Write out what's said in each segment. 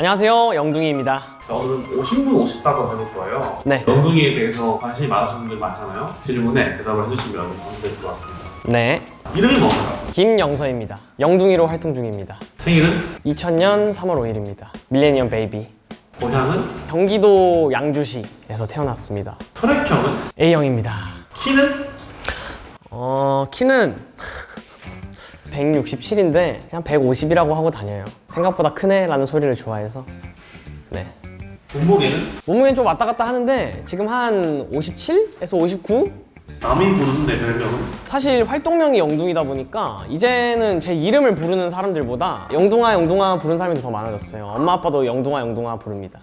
안녕하세요 영둥이입니다 자, 오늘은 오신 분 오셨다고 거예요. 네. 영둥이에 대해서 관심이 많으신 분들 많잖아요. 질문에 대답을 해주시면 언제 들어왔습니다. 네 이름이 뭔가요? 김영서입니다 영둥이로 활동 중입니다 생일은? 2000년 3월 5일입니다 밀레니엄 베이비 고향은? 경기도 양주시에서 태어났습니다 혈액형은? A형입니다 키는? 어 키는 167인데 그냥 150이라고 하고 다녀요 생각보다 크네 라는 소리를 좋아해서 네 몸무게는? 몸무게는 좀 왔다 갔다 하는데 지금 한 57에서 59? 남이 부르는 내 별명은? 사실 활동명이 영둥이다 보니까 이제는 제 이름을 부르는 사람들보다 영둥아 영둥아 부르는 사람이 더 많아졌어요 엄마 아빠도 영둥아 영둥아 부릅니다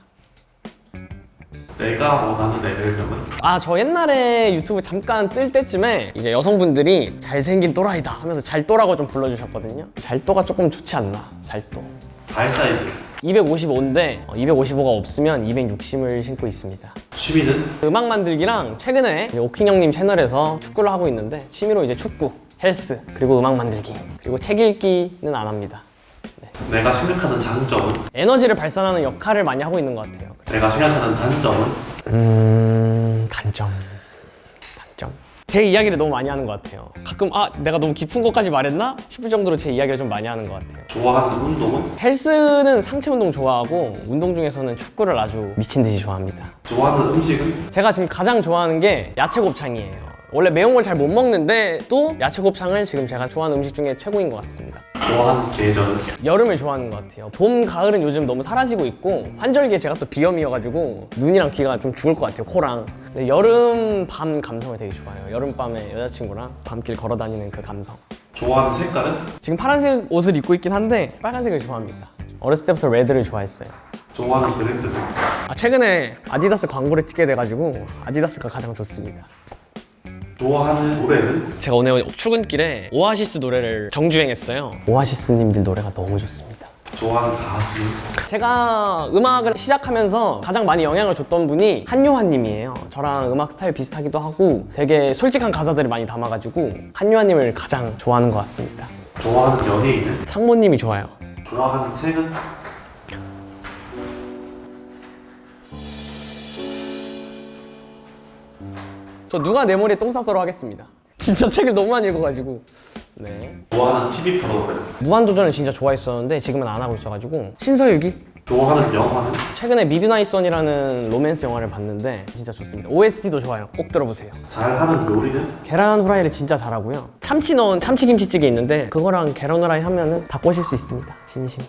내가 원하는 내 별명은? 아 저 옛날에 유튜브 잠깐 뜰 때쯤에 이제 여성분들이 잘생긴 또라이다 하면서 잘또라고 좀 불러주셨거든요. 잘또가 조금 좋지 않나? 잘또. 발 사이즈. 255인데 255가 없으면 260을 신고 있습니다. 취미는? 음악 만들기랑 최근에 오킹 형님 채널에서 축구를 하고 있는데 취미로 이제 축구, 헬스, 그리고 음악 만들기 그리고 책 읽기는 안 합니다 내가 생각하는 장점은? 에너지를 발산하는 역할을 많이 하고 있는 것 같아요 내가 생각하는 단점은? 음... 단점... 단점... 제 이야기를 너무 많이 하는 것 같아요 가끔 아 내가 너무 깊은 것까지 말했나? 싶을 정도로 제 이야기를 좀 많이 하는 것 같아요 좋아하는 운동은? 헬스는 상체 운동 좋아하고 운동 중에서는 축구를 아주 미친 듯이 좋아합니다 좋아하는 음식은? 제가 지금 가장 좋아하는 게 야채 곱창이에요 원래 매운 걸 잘 못 먹는데 또 야채 곱창을 지금 제가 좋아하는 음식 중에 최고인 것 같습니다. 좋아하는 계절은? 여름을 좋아하는 것 같아요. 봄, 가을은 요즘 너무 사라지고 있고 환절기에 제가 또 비염이어가지고 눈이랑 귀가 좀 죽을 것 같아요 코랑. 근데 여름 밤 감성을 되게 좋아해요. 여름밤에 여자친구랑 밤길 걸어 다니는 그 감성. 좋아하는 색깔은? 지금 파란색 옷을 입고 있긴 한데 빨간색을 좋아합니다. 어렸을 때부터 레드를 좋아했어요. 좋아하는 브랜드는? 아 최근에 아디다스 광고를 찍게 돼가지고 아디다스가 가장 좋습니다 좋아하는 노래는? 제가 오늘 출근길에 오아시스 노래를 정주행했어요 오아시스님들 노래가 너무 좋습니다 좋아하는 가수는? 제가 음악을 시작하면서 가장 많이 영향을 줬던 분이 한요한님이에요 저랑 음악 스타일 비슷하기도 하고 되게 솔직한 가사들을 많이 담아가지고 한요한님을 가장 좋아하는 것 같습니다 좋아하는 연예인은? 상모님이 좋아요 좋아하는 책은? 저 누가 내 머리에 똥 쌌어로 하겠습니다. 진짜 책을 너무 많이 읽어가지고. 네. 좋아하는 TV 프로그램? 무한도전을 진짜 좋아했었는데 지금은 안 하고 있어가지고. 신서유기. 좋아하는 영화는? 최근에 Midnight Sun이라는 로맨스 영화를 봤는데 진짜 좋습니다. OST도 좋아요. 꼭 들어보세요. 잘하는 요리는? 계란 후라이를 진짜 잘하고요. 참치 넣은 참치김치찌개 있는데 그거랑 계란 후라이 하면 은 다 꼬실 수 있습니다. 진심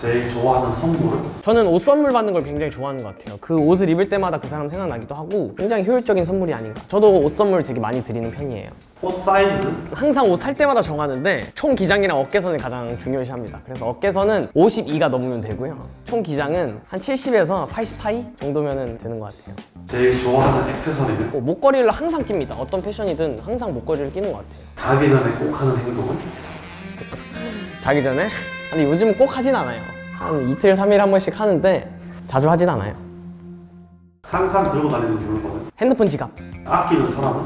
제일 좋아하는 선물은? 저는 옷 선물 받는 걸 굉장히 좋아하는 것 같아요 그 옷을 입을 때마다 그 사람 생각나기도 하고 굉장히 효율적인 선물이 아닌가 저도 옷 선물 되게 많이 드리는 편이에요 옷 사이즈는? 항상 옷 살 때마다 정하는데 총 기장이랑 어깨선을 가장 중요시합니다 그래서 어깨선은 52가 넘으면 되고요 총 기장은 한 70에서 80 사이 정도면 되는 것 같아요 제일 좋아하는 액세서리는? 어, 목걸이를 항상 낍니다 어떤 패션이든 항상 목걸이를 끼는 것 같아요 자기 전에 꼭 하는 행동은? 자기 전에? 아니 요즘은 꼭 하진 않아요. 한 이틀, 삼일한 번씩 하는데 자주 하진 않아요. 항상 들고 다니는 물건은? 핸드폰 지갑. 아끼는 사람은?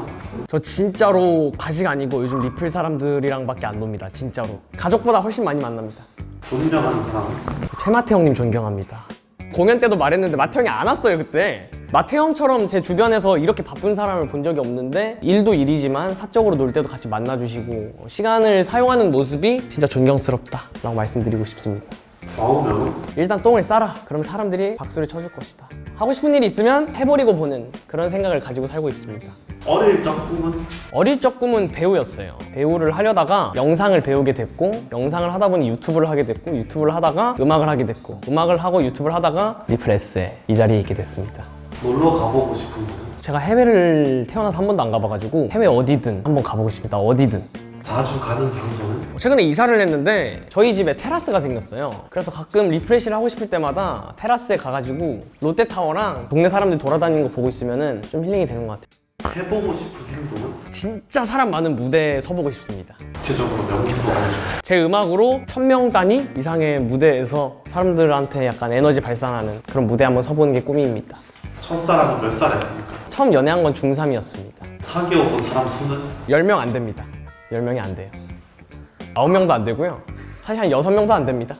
저 진짜로 가식 아니고 요즘 리플 사람들이랑 밖에 안 놉니다 진짜로. 가족보다 훨씬 많이 만납니다. 존경하는 사람은? 최마태 형님 존경합니다. 공연 때도 말했는데 마태 형이 안 왔어요 그때 마태 형처럼 제 주변에서 이렇게 바쁜 사람을 본 적이 없는데 일도 일이지만 사적으로 놀 때도 같이 만나주시고 시간을 사용하는 모습이 진짜 존경스럽다 라고 말씀드리고 싶습니다. 좌우명은? 일단 똥을 싸라. 그럼 사람들이 박수를 쳐줄 것이다. 하고 싶은 일이 있으면 해버리고 보는 그런 생각을 가지고 살고 있습니다. 어릴 적 꿈은? 어릴 적 꿈은 배우였어요. 배우를 하려다가 영상을 배우게 됐고 영상을 하다 보니 유튜브를 하게 됐고 유튜브를 하다가 음악을 하게 됐고 음악을 하고 유튜브를 하다가 리플레스에 이 자리에 있게 됐습니다 놀러 가보고 싶은 곳은? 제가 해외를 태어나서 한 번도 안 가봐가지고 해외 어디든 한번 가보고 싶습니다. 어디든. 자주 가는 장소는? 최근에 이사를 했는데 저희 집에 테라스가 생겼어요. 그래서 가끔 refresh를 하고 싶을 때마다 테라스에 가가지고 롯데타워랑 동네 사람들 돌아다니는 거 보고 있으면 좀 힐링이 되는 것 같아요. 해보고 싶은 행동은? 진짜 사람 많은 무대에 서보고 싶습니다. 구체적으로 명수도 제 음악으로 천 명 단위 이상의 무대에서 사람들한테 약간 에너지 발산하는 그런 무대 한번 서보는 게 꿈입니다 첫사랑은 몇 살이었습니까? 처음 연애한 건 중3이었습니다 사귀어 본 사람 수는? 10명 안 됩니다 10명이 안 돼요 9명도 안 되고요 사실 한 6명도 안 됩니다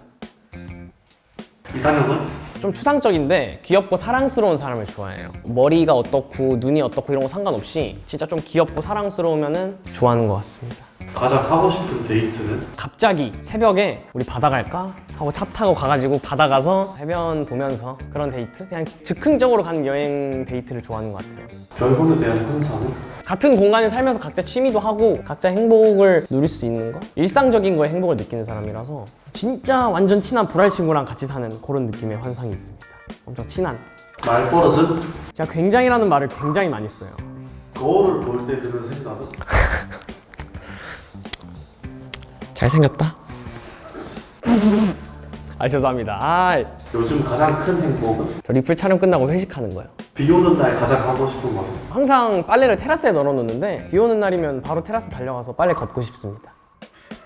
이상형은? 좀 추상적인데 귀엽고 사랑스러운 사람을 좋아해요. 머리가 어떻고 눈이 어떻고 이런 거 상관없이 진짜 좀 귀엽고 사랑스러우면 은 좋아하는 것 같습니다. 가장 하고 싶은 데이트는? 갑자기 새벽에 우리 바다 갈까? 하고 차 타고 가가지고 바다 가서 해변 보면서 그런 데이트? 그냥 즉흥적으로 가는 여행 데이트를 좋아하는 것 같아요. 결혼에 대한 환상은? 같은 공간에 살면서 각자 취미도 하고 각자 행복을 누릴 수 있는 거? 일상적인 거에 행복을 느끼는 사람이라서 진짜 완전 친한 불알 친구랑 같이 사는 그런 느낌의 환상이 있습니다. 엄청 친한. 말버릇은? 제가 굉장히라는 말을 굉장히 많이 써요. 거울을 볼 때 드는 생각은? 잘생겼다? 아 죄송합니다. 아, 요즘 가장 큰 행복은? 저 리플 촬영 끝나고 회식하는 거예요. 비 오는 날 가장 하고 싶은 것은? 항상 빨래를 테라스에 널어놓는데 비 오는 날이면 바로 테라스 달려가서 빨래 걷고 싶습니다.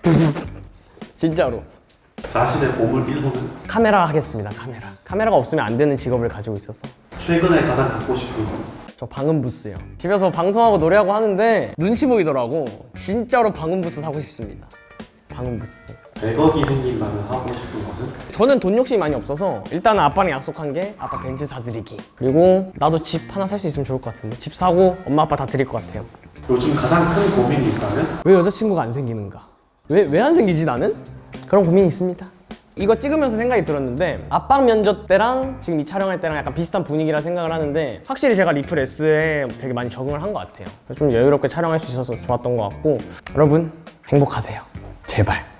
진짜로. 자신의 보물 1호는? 카메라 하겠습니다. 카메라. 카메라가 없으면 안 되는 직업을 가지고 있어서 최근에 가장 갖고 싶은 것? 저 방음 부스요. 집에서 방송하고 노래하고 하는데 눈치 보이더라고. 진짜로 방음 부스 사고 싶습니다. 방음 부스. 100억이 생긴다면 하고 싶은 것은? 저는 돈 욕심이 많이 없어서 일단은 아빠랑 약속한 게 아빠 벤츠 사드리기. 그리고 나도 집 하나 살 수 있으면 좋을 것 같은데 집 사고 엄마 아빠 다 드릴 것 같아요. 요즘 가장 큰 고민이 있다면? 왜 여자친구가 안 생기는가? 왜 왜 안 생기지 나는? 그런 고민이 있습니다. 이거 찍으면서 생각이 들었는데 압박 면접 때랑 지금 이 촬영할 때랑 약간 비슷한 분위기라 생각을 하는데 확실히 제가 리플 S에 되게 많이 적응을 한 것 같아요. 좀 여유롭게 촬영할 수 있어서 좋았던 것 같고 여러분 행복하세요. 제발.